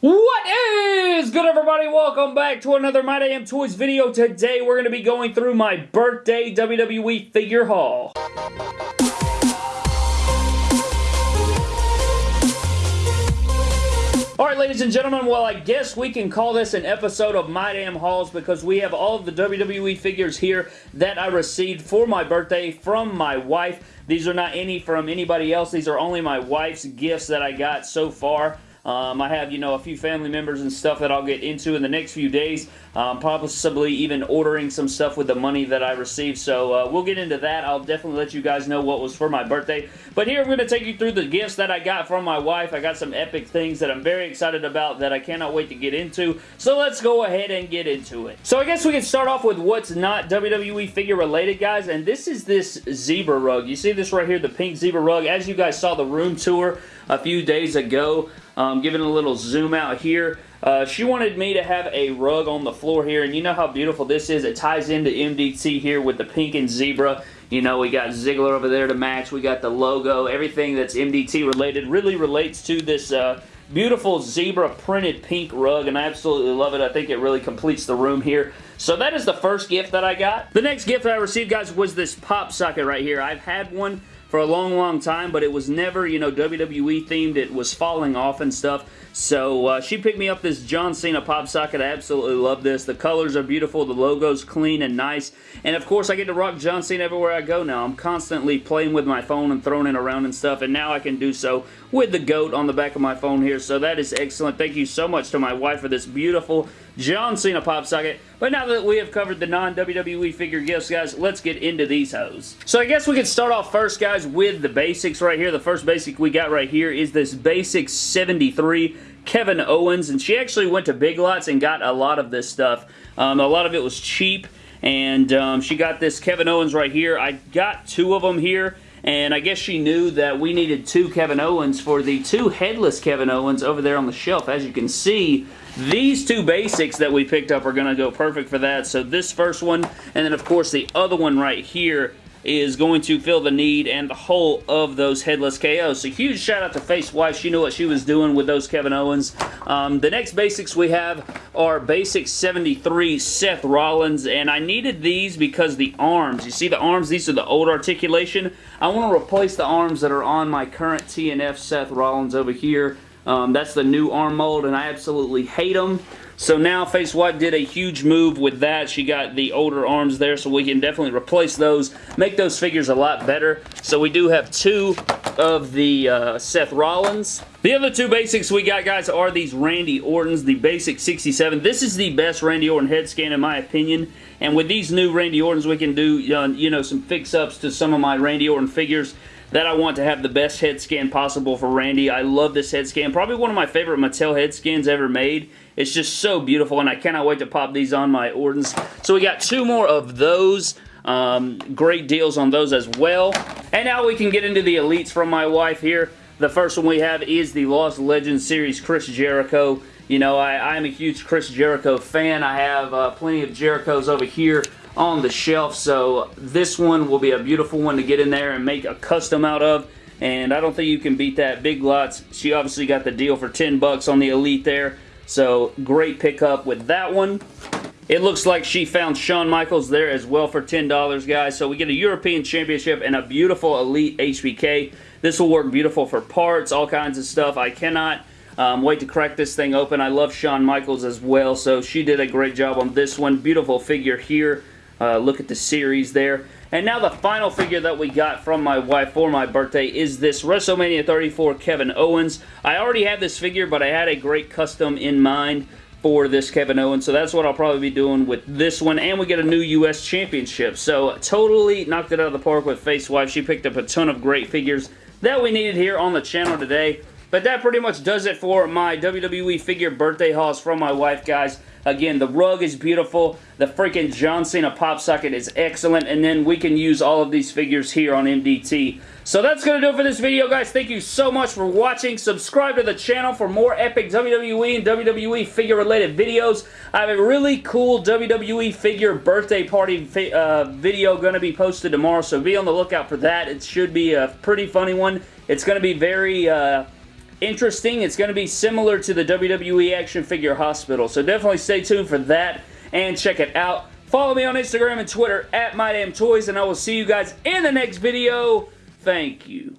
What is good everybody? Welcome back to another My Damn Toys video. Today we're going to be going through my birthday WWE figure haul. Alright ladies and gentlemen, well I guess we can call this an episode of My Damn Hauls because we have all of the WWE figures here that I received for my birthday from my wife. These are not any from anybody else, these are only my wife's gifts that I got so far. Um, I have, you know, a few family members and stuff that I'll get into in the next few days. Um, possibly even ordering some stuff with the money that I received. So uh, we'll get into that. I'll definitely let you guys know what was for my birthday. But here I'm going to take you through the gifts that I got from my wife. I got some epic things that I'm very excited about that I cannot wait to get into. So let's go ahead and get into it. So I guess we can start off with what's not WWE figure related, guys. And this is this zebra rug. You see this right here, the pink zebra rug. As you guys saw the room tour a few days ago, um, giving a little zoom out here. Uh, she wanted me to have a rug on the floor here, and you know how beautiful this is. It ties into MDT here with the pink and zebra. You know, we got Ziggler over there to match. We got the logo. Everything that's MDT related really relates to this uh, beautiful zebra printed pink rug, and I absolutely love it. I think it really completes the room here. So that is the first gift that I got. The next gift that I received, guys, was this pop socket right here. I've had one for a long, long time, but it was never, you know, WWE themed. It was falling off and stuff. So uh, she picked me up this John Cena pop socket. I absolutely love this. The colors are beautiful. The logo's clean and nice. And of course, I get to rock John Cena everywhere I go now. I'm constantly playing with my phone and throwing it around and stuff. And now I can do so with the GOAT on the back of my phone here. So that is excellent. Thank you so much to my wife for this beautiful John Cena pop socket. But now that we have covered the non-WWE figure gifts, guys, let's get into these hoes. So I guess we could start off first, guys, with the basics right here. The first basic we got right here is this Basic 73 Kevin Owens, and she actually went to Big Lots and got a lot of this stuff. Um, a lot of it was cheap, and um, she got this Kevin Owens right here. I got two of them here, and I guess she knew that we needed two Kevin Owens for the two headless Kevin Owens over there on the shelf. As you can see, these two basics that we picked up are going to go perfect for that. So this first one, and then of course the other one right here is going to fill the need and the hole of those headless KOs. So huge shout out to Face Wife. She knew what she was doing with those Kevin Owens. Um, the next basics we have are Basic 73 Seth Rollins. And I needed these because the arms, you see the arms, these are the old articulation. I want to replace the arms that are on my current TNF Seth Rollins over here. Um, that's the new arm mold and I absolutely hate them. So now Face Wife did a huge move with that. She got the older arms there, so we can definitely replace those, make those figures a lot better. So we do have two of the uh, Seth Rollins. The other two basics we got, guys, are these Randy Ortons, the Basic 67. This is the best Randy Orton head scan, in my opinion. And with these new Randy Ortons, we can do, uh, you know, some fix-ups to some of my Randy Orton figures that I want to have the best head scan possible for Randy. I love this head scan. Probably one of my favorite Mattel head scans ever made. It's just so beautiful, and I cannot wait to pop these on my Ortons. So we got two more of those. Um, great deals on those as well. And now we can get into the elites from my wife here. The first one we have is the Lost Legends series Chris Jericho. You know, I, am a huge Chris Jericho fan. I have uh, plenty of Jerichos over here on the shelf. So this one will be a beautiful one to get in there and make a custom out of. And I don't think you can beat that. Big Lots, she obviously got the deal for 10 bucks on the Elite there. So great pickup with that one. It looks like she found Shawn Michaels there as well for $10, guys. So we get a European Championship and a beautiful Elite HBK. This will work beautiful for parts, all kinds of stuff. I cannot um, wait to crack this thing open. I love Shawn Michaels as well, so she did a great job on this one. Beautiful figure here. Uh, look at the series there. And now the final figure that we got from my wife for my birthday is this WrestleMania 34 Kevin Owens. I already had this figure, but I had a great custom in mind for this Kevin Owens. So that's what I'll probably be doing with this one. And we get a new U.S. Championship. So totally knocked it out of the park with Face Wife. She picked up a ton of great figures that we needed here on the channel today. But that pretty much does it for my WWE figure birthday hauls from my wife, guys. Again, the rug is beautiful. The freaking John Cena pop socket is excellent. And then we can use all of these figures here on MDT. So that's going to do it for this video, guys. Thank you so much for watching. Subscribe to the channel for more epic WWE and WWE figure-related videos. I have a really cool WWE figure birthday party uh, video going to be posted tomorrow, so be on the lookout for that. It should be a pretty funny one. It's going to be very... Uh, interesting. It's going to be similar to the WWE Action Figure Hospital, so definitely stay tuned for that and check it out. Follow me on Instagram and Twitter at MyDamnToys, and I will see you guys in the next video. Thank you.